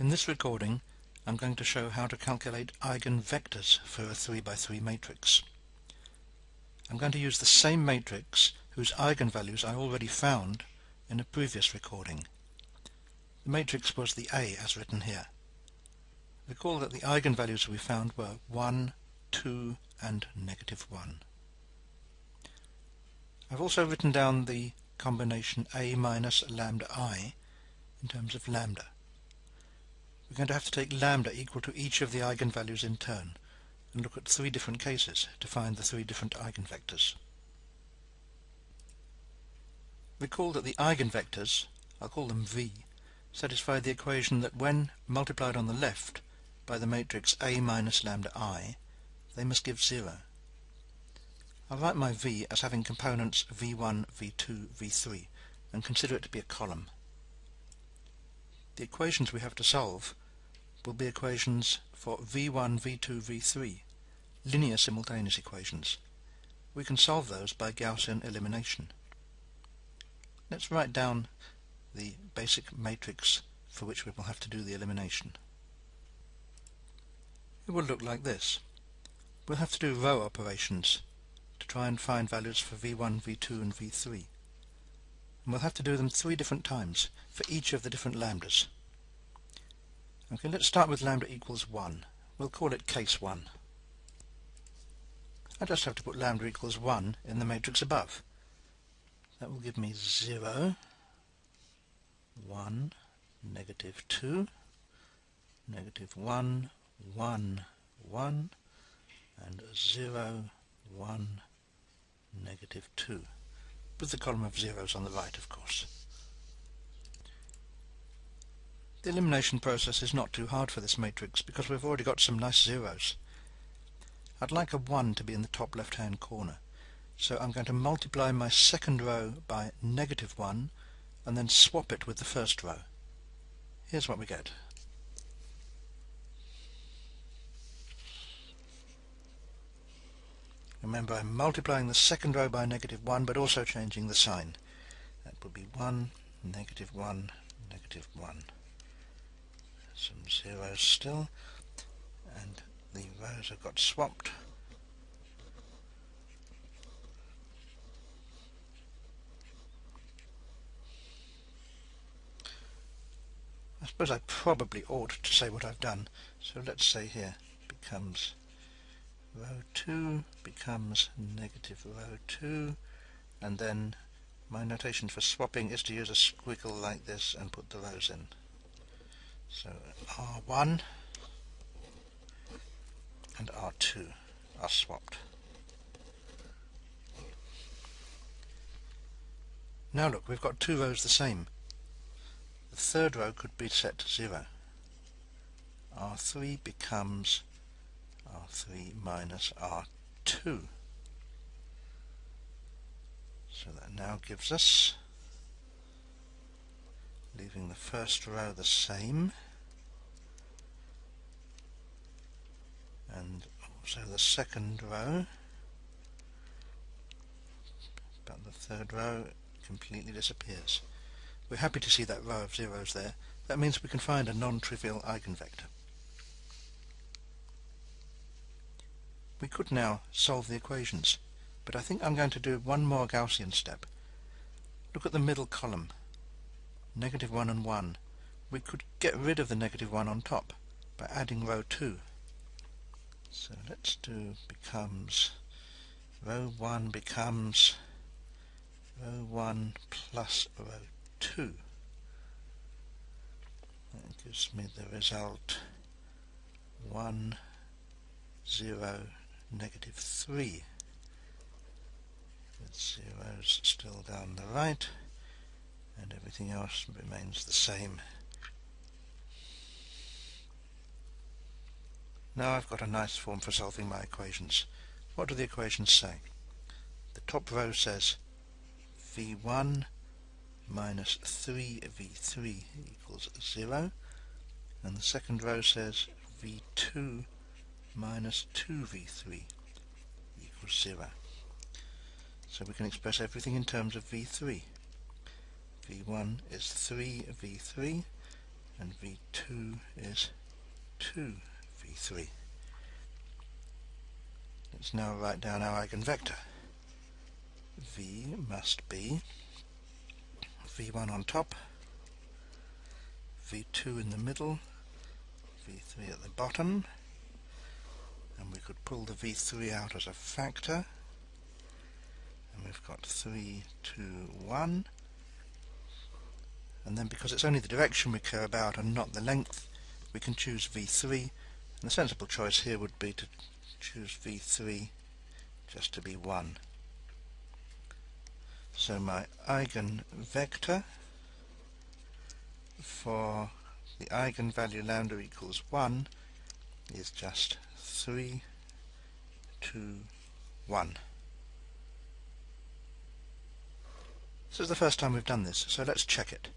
In this recording I'm going to show how to calculate eigenvectors for a 3 by 3 matrix. I'm going to use the same matrix whose eigenvalues I already found in a previous recording. The matrix was the A as written here. Recall that the eigenvalues we found were 1, 2 and negative 1. I've also written down the combination A minus lambda I in terms of lambda we're going to have to take lambda equal to each of the eigenvalues in turn and look at three different cases to find the three different eigenvectors. Recall that the eigenvectors, I'll call them V, satisfy the equation that when multiplied on the left by the matrix A minus lambda I, they must give 0. I'll write my V as having components V1, V2, V3 and consider it to be a column. The equations we have to solve will be equations for v1, v2, v3, linear simultaneous equations. We can solve those by Gaussian elimination. Let's write down the basic matrix for which we will have to do the elimination. It will look like this. We'll have to do row operations to try and find values for v1, v2 and v3. And we'll have to do them three different times for each of the different lambdas. Okay, let's start with lambda equals 1. We'll call it case 1. I just have to put lambda equals 1 in the matrix above. That will give me 0, 1, negative 2, negative 1, 1, 1, and 0, 1, negative 2, with the column of zeros on the right, of course. The elimination process is not too hard for this matrix because we've already got some nice zeros. I'd like a 1 to be in the top left hand corner so I'm going to multiply my second row by negative 1 and then swap it with the first row. Here's what we get. Remember I'm multiplying the second row by negative 1 but also changing the sign. That would be 1, negative 1, negative 1 some zeros still and the rows have got swapped. I suppose I probably ought to say what I've done. So let's say here becomes row 2 becomes negative row 2 and then my notation for swapping is to use a squiggle like this and put the rows in so R1 and R2 are swapped. Now look, we've got two rows the same. The third row could be set to 0. R3 becomes R3 minus R2. So that now gives us leaving the first row the same and also the second row but the third row completely disappears. We're happy to see that row of zeros there. That means we can find a non-trivial eigenvector. We could now solve the equations, but I think I'm going to do one more Gaussian step. Look at the middle column negative 1 and 1, we could get rid of the negative 1 on top by adding row 2. So let's do becomes row 1 becomes row 1 plus row 2. That gives me the result 1, 0, negative 3 with zeros still down the right and everything else remains the same. Now I've got a nice form for solving my equations. What do the equations say? The top row says v1 minus 3v3 equals 0 and the second row says v2 minus 2v3 equals 0. So we can express everything in terms of v3 v1 is 3v3 and v2 is 2 v3. Let's now write down our eigenvector. v must be v1 on top, v2 in the middle, v3 at the bottom, and we could pull the v3 out as a factor, and we've got 3, 2, 1, and then because it's only the direction we care about and not the length, we can choose v3, and the sensible choice here would be to choose v3 just to be 1. So my eigenvector for the eigenvalue lambda equals 1 is just 3, 2, 1. This is the first time we've done this, so let's check it.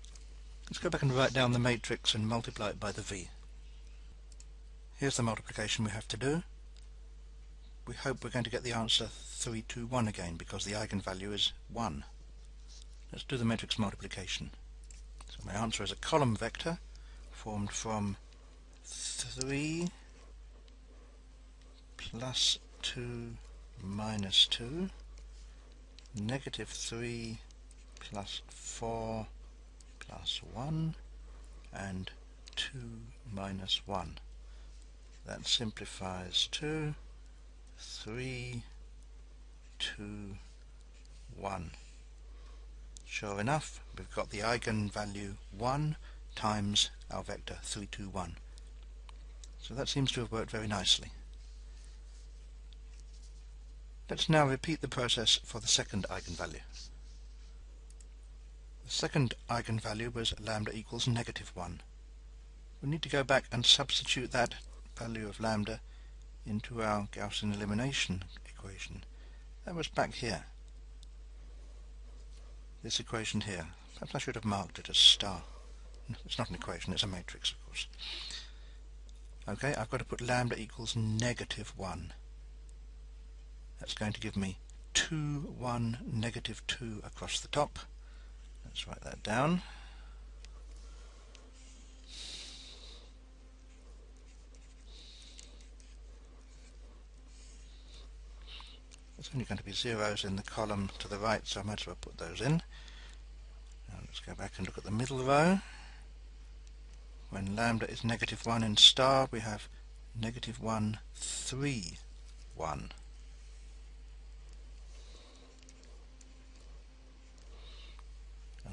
Let's go back and write down the matrix and multiply it by the v. Here's the multiplication we have to do. We hope we're going to get the answer 3, 2, 1 again because the eigenvalue is 1. Let's do the matrix multiplication. So my answer is a column vector formed from 3 plus 2 minus 2 negative 3 plus 4 plus 1 and 2 minus 1. That simplifies to 3, 2, 1. Sure enough, we've got the eigenvalue 1 times our vector 3, 2, 1. So that seems to have worked very nicely. Let's now repeat the process for the second eigenvalue. Second eigenvalue was lambda equals negative 1. We need to go back and substitute that value of lambda into our Gaussian elimination equation. That was back here. This equation here. Perhaps I should have marked it as star. It's not an equation, it's a matrix, of course. Okay, I've got to put lambda equals negative 1. That's going to give me 2, 1, negative 2 across the top. Let's write that down. There's only going to be zeros in the column to the right, so I might as well put those in. Now let's go back and look at the middle row. When lambda is negative 1 in star, we have negative 1, 3, 1.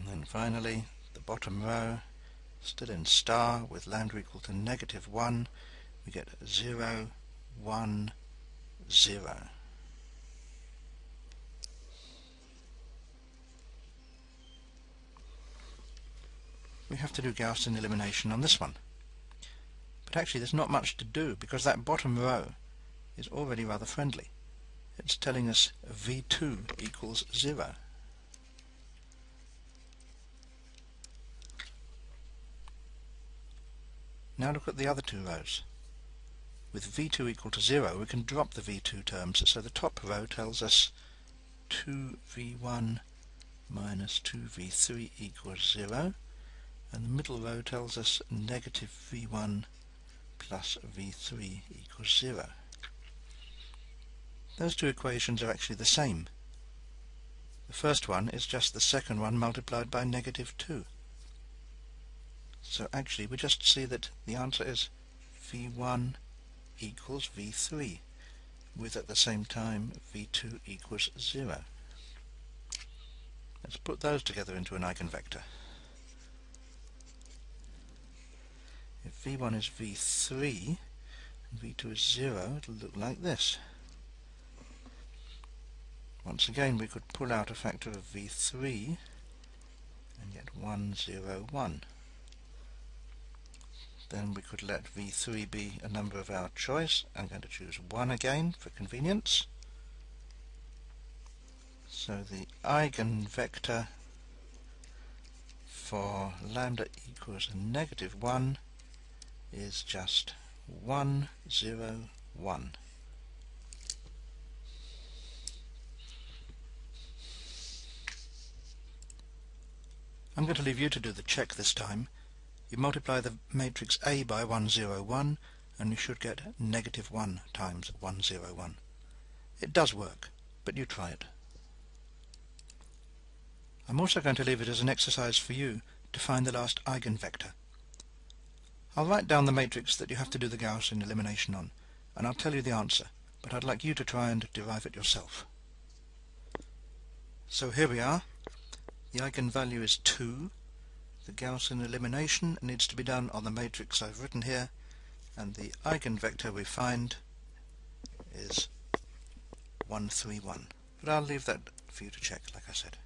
And then finally, the bottom row, still in star, with lambda equal to negative 1, we get 0, 1, 0. We have to do Gaussian elimination on this one. But actually there's not much to do because that bottom row is already rather friendly. It's telling us v2 equals 0. Now look at the other two rows. With v2 equal to 0 we can drop the v2 terms, so the top row tells us 2v1 minus 2v3 equals 0 and the middle row tells us negative v1 plus v3 equals 0. Those two equations are actually the same. The first one is just the second one multiplied by negative 2. So actually we just see that the answer is V1 equals V3 with at the same time V2 equals 0. Let's put those together into an eigenvector. If V1 is V3 and V2 is 0 it'll look like this. Once again we could pull out a factor of V3 and get 1, 0, 1 then we could let v3 be a number of our choice. I'm going to choose 1 again for convenience. So the eigenvector for lambda equals negative 1 is just 1, 0, 1. I'm going to leave you to do the check this time you multiply the matrix A by 101 and you should get negative 1 times 101. It does work, but you try it. I'm also going to leave it as an exercise for you to find the last eigenvector. I'll write down the matrix that you have to do the Gaussian elimination on, and I'll tell you the answer, but I'd like you to try and derive it yourself. So here we are. The eigenvalue is 2. The Gaussian elimination needs to be done on the matrix I've written here, and the eigenvector we find is 131. But I'll leave that for you to check, like I said.